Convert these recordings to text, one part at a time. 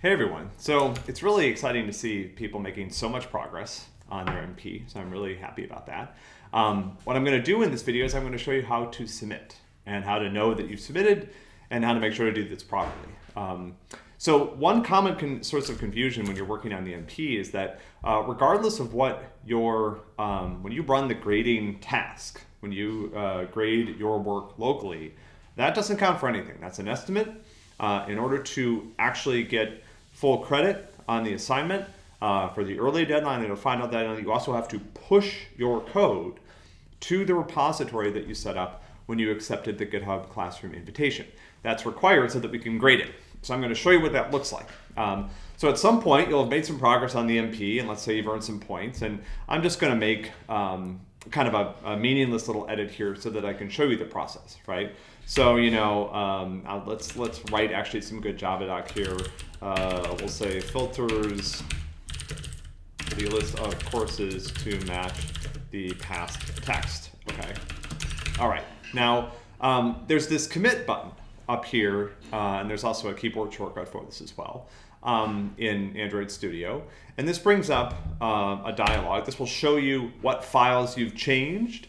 Hey everyone. So it's really exciting to see people making so much progress on their MP, so I'm really happy about that. Um, what I'm going to do in this video is I'm going to show you how to submit and how to know that you've submitted and how to make sure to do this properly. Um, so one common source of confusion when you're working on the MP is that uh, regardless of what your, um, when you run the grading task, when you uh, grade your work locally, that doesn't count for anything. That's an estimate. Uh, in order to actually get full credit on the assignment uh, for the early deadline And you'll find out that you also have to push your code to the repository that you set up when you accepted the GitHub Classroom invitation. That's required so that we can grade it. So I'm going to show you what that looks like. Um, so at some point, you'll have made some progress on the MP, and let's say you've earned some points. And I'm just going to make um, kind of a, a, meaningless little edit here so that I can show you the process, right? So, you know, um, let's, let's write actually some good Java doc here. Uh, we'll say filters the list of courses to match the past text, okay? All right, now um, there's this commit button up here, uh, and there's also a keyboard shortcut for this as well um, in Android Studio. And this brings up uh, a dialog. This will show you what files you've changed,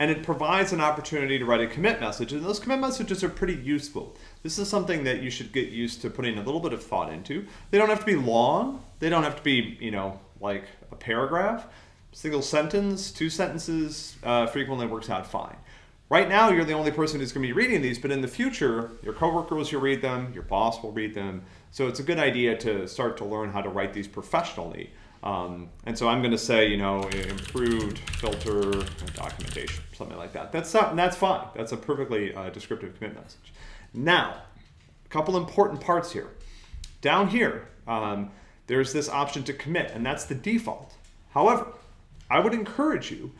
and it provides an opportunity to write a commit message. And those commit messages are pretty useful. This is something that you should get used to putting a little bit of thought into. They don't have to be long. They don't have to be, you know, like a paragraph. Single sentence, two sentences uh, frequently works out fine. Right now, you're the only person who's going to be reading these, but in the future, your coworkers will read them, your boss will read them. So it's a good idea to start to learn how to write these professionally. Um, and so I'm going to say, you know, improved filter documentation, something like that. That's not, that's fine. That's a perfectly uh, descriptive commit message. Now, a couple important parts here. Down here, um, there's this option to commit, and that's the default. However, I would encourage you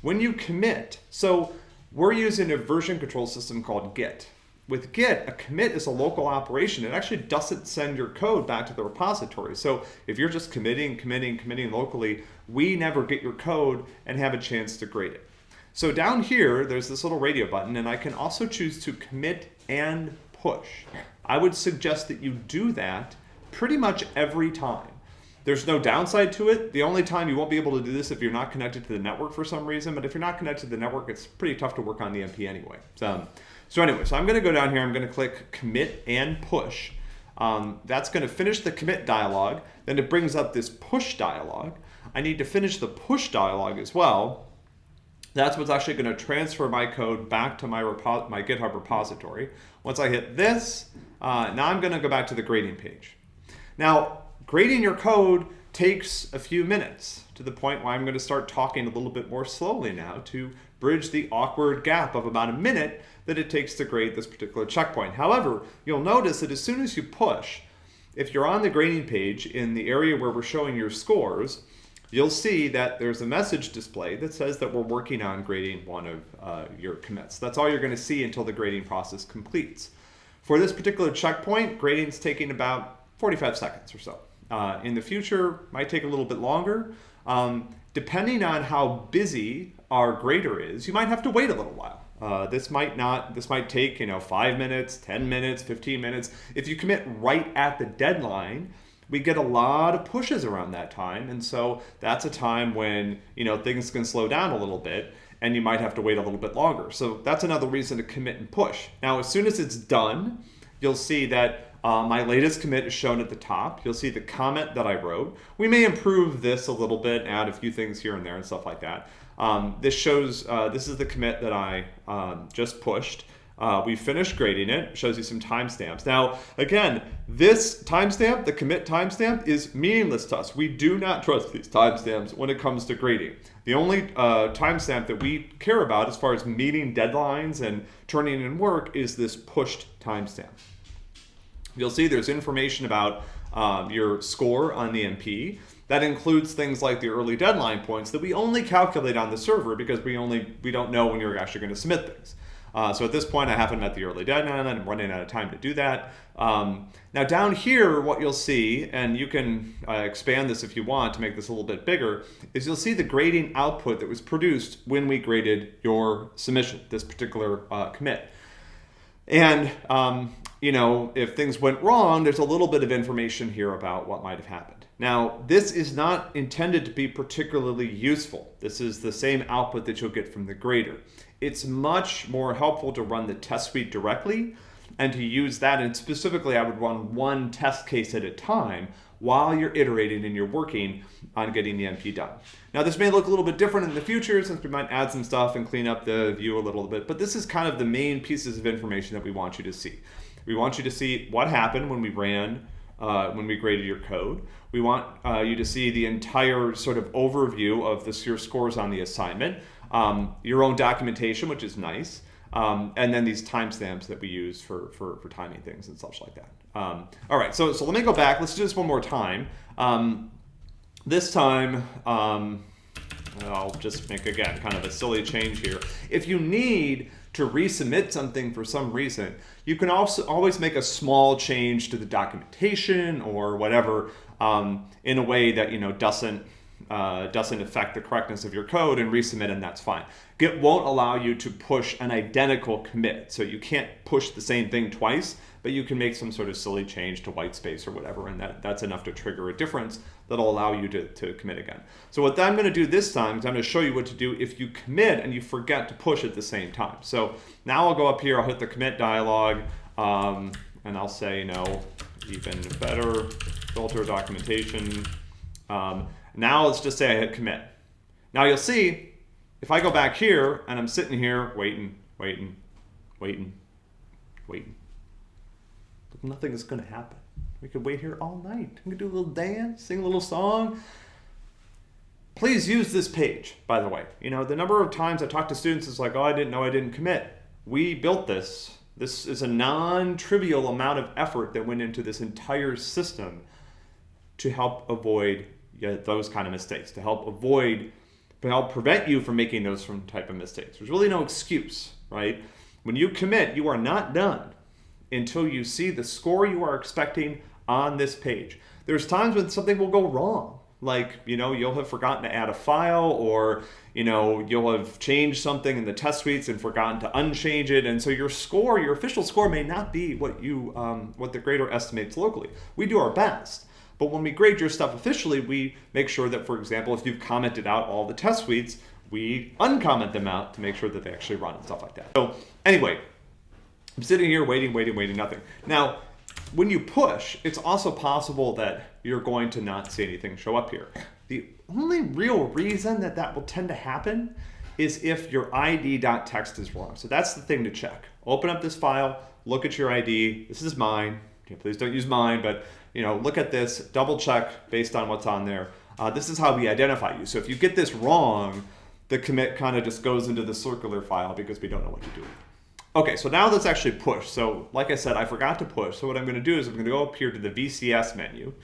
when you commit, so we're using a version control system called Git. With Git, a commit is a local operation. It actually doesn't send your code back to the repository. So if you're just committing, committing, committing locally, we never get your code and have a chance to grade it. So down here, there's this little radio button, and I can also choose to commit and push. I would suggest that you do that pretty much every time. There's no downside to it. The only time you won't be able to do this if you're not connected to the network for some reason, but if you're not connected to the network, it's pretty tough to work on the MP anyway. So, so anyway, so I'm gonna go down here, I'm gonna click commit and push. Um, that's gonna finish the commit dialog. Then it brings up this push dialog. I need to finish the push dialog as well. That's what's actually gonna transfer my code back to my, my GitHub repository. Once I hit this, uh, now I'm gonna go back to the grading page. Now, Grading your code takes a few minutes to the point where I'm going to start talking a little bit more slowly now to bridge the awkward gap of about a minute that it takes to grade this particular checkpoint. However, you'll notice that as soon as you push, if you're on the grading page in the area where we're showing your scores, you'll see that there's a message display that says that we're working on grading one of uh, your commits. That's all you're going to see until the grading process completes. For this particular checkpoint, grading is taking about 45 seconds or so. Uh, in the future, might take a little bit longer. Um, depending on how busy our grader is, you might have to wait a little while. Uh, this might not, this might take, you know, five minutes, 10 minutes, 15 minutes. If you commit right at the deadline, we get a lot of pushes around that time. And so that's a time when, you know, things can slow down a little bit and you might have to wait a little bit longer. So that's another reason to commit and push. Now, as soon as it's done, you'll see that uh, my latest commit is shown at the top. You'll see the comment that I wrote. We may improve this a little bit, add a few things here and there and stuff like that. Um, this shows, uh, this is the commit that I um, just pushed. Uh, we finished grading it, shows you some timestamps. Now, again, this timestamp, the commit timestamp, is meaningless to us. We do not trust these timestamps when it comes to grading. The only uh, timestamp that we care about as far as meeting deadlines and turning in work is this pushed timestamp. You'll see there's information about um, your score on the MP. That includes things like the early deadline points that we only calculate on the server because we only we don't know when you're actually going to submit things. Uh, so at this point, I haven't met the early deadline, I'm running out of time to do that. Um, now down here, what you'll see, and you can uh, expand this if you want to make this a little bit bigger, is you'll see the grading output that was produced when we graded your submission, this particular uh, commit. And um, you know, if things went wrong, there's a little bit of information here about what might have happened. Now, this is not intended to be particularly useful. This is the same output that you'll get from the grader. It's much more helpful to run the test suite directly and to use that. And specifically, I would run one test case at a time while you're iterating and you're working on getting the MP done. Now this may look a little bit different in the future since we might add some stuff and clean up the view a little bit, but this is kind of the main pieces of information that we want you to see. We want you to see what happened when we ran, uh, when we graded your code. We want uh, you to see the entire sort of overview of the, your scores on the assignment, um, your own documentation, which is nice, um, and then these timestamps that we use for, for, for timing things and such like that. Um, all right, so, so let me go back. Let's do this one more time. Um, this time, um, I'll just make, again, kind of a silly change here. If you need to resubmit something for some reason, you can also always make a small change to the documentation or whatever um, in a way that you know doesn't uh, doesn't affect the correctness of your code and resubmit and that's fine. Git won't allow you to push an identical commit. So you can't push the same thing twice, but you can make some sort of silly change to white space or whatever, and that, that's enough to trigger a difference that'll allow you to, to commit again. So what I'm gonna do this time is I'm gonna show you what to do if you commit and you forget to push at the same time. So now I'll go up here, I'll hit the commit dialog, um, and I'll say, you know, even better filter documentation. Um, now let's just say I hit commit. Now you'll see, if I go back here and I'm sitting here waiting, waiting, waiting, waiting, nothing is going to happen. We could wait here all night. We could do a little dance, sing a little song. Please use this page, by the way. You know, the number of times I talk to students is like, oh, I didn't know I didn't commit. We built this. This is a non-trivial amount of effort that went into this entire system to help avoid those kind of mistakes, to help avoid, to help prevent you from making those from type of mistakes. There's really no excuse, right? When you commit, you are not done until you see the score you are expecting on this page. There's times when something will go wrong. Like, you know, you'll have forgotten to add a file or, you know, you'll have changed something in the test suites and forgotten to unchange it. And so your score, your official score may not be what you, um, what the grader estimates locally. We do our best. But when we grade your stuff officially, we make sure that, for example, if you've commented out all the test suites, we uncomment them out to make sure that they actually run and stuff like that. So anyway, I'm sitting here waiting, waiting, waiting, nothing. Now, when you push, it's also possible that you're going to not see anything show up here. The only real reason that that will tend to happen is if your id.txt is wrong. So that's the thing to check. Open up this file, look at your ID. This is mine. please don't use mine, but you know, look at this, double check based on what's on there. Uh, this is how we identify you. So if you get this wrong, the commit kind of just goes into the circular file because we don't know what to do. Okay, so now let's actually push. So like I said, I forgot to push. So what I'm gonna do is I'm gonna go up here to the VCS menu.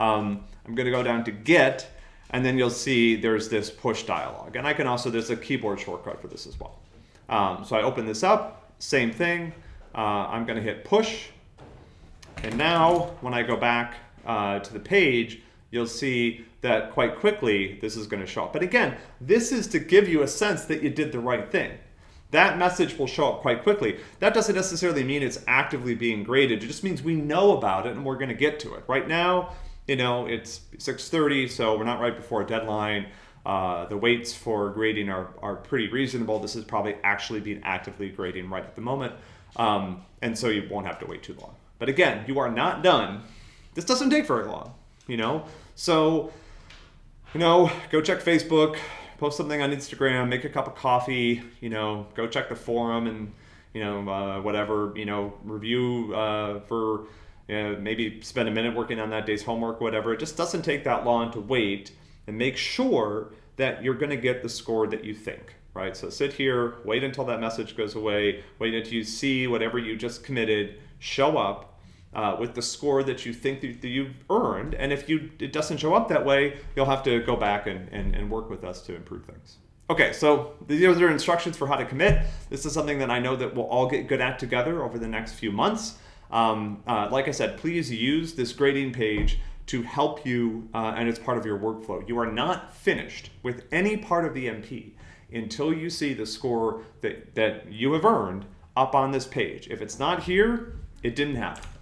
Um, I'm gonna go down to Git, and then you'll see there's this push dialog. And I can also, there's a keyboard shortcut for this as well. Um, so I open this up, same thing. Uh, I'm gonna hit push. And now when I go back uh, to the page, you'll see that quite quickly this is gonna show up. But again, this is to give you a sense that you did the right thing that message will show up quite quickly. That doesn't necessarily mean it's actively being graded. It just means we know about it and we're going to get to it. Right now, you know, it's 6.30, so we're not right before a deadline. Uh, the waits for grading are, are pretty reasonable. This is probably actually being actively grading right at the moment. Um, and so you won't have to wait too long. But again, you are not done. This doesn't take very long, you know? So, you know, go check Facebook, post something on Instagram, make a cup of coffee, you know, go check the forum and, you know, uh, whatever, you know, review uh, for you know, maybe spend a minute working on that day's homework, whatever. It just doesn't take that long to wait and make sure that you're going to get the score that you think, right? So sit here, wait until that message goes away, wait until you see whatever you just committed show up, uh, with the score that you think that you've earned. And if you it doesn't show up that way, you'll have to go back and, and, and work with us to improve things. Okay, so these are instructions for how to commit. This is something that I know that we'll all get good at together over the next few months. Um, uh, like I said, please use this grading page to help you uh, and it's part of your workflow. You are not finished with any part of the MP until you see the score that, that you have earned up on this page. If it's not here, It didn't happen.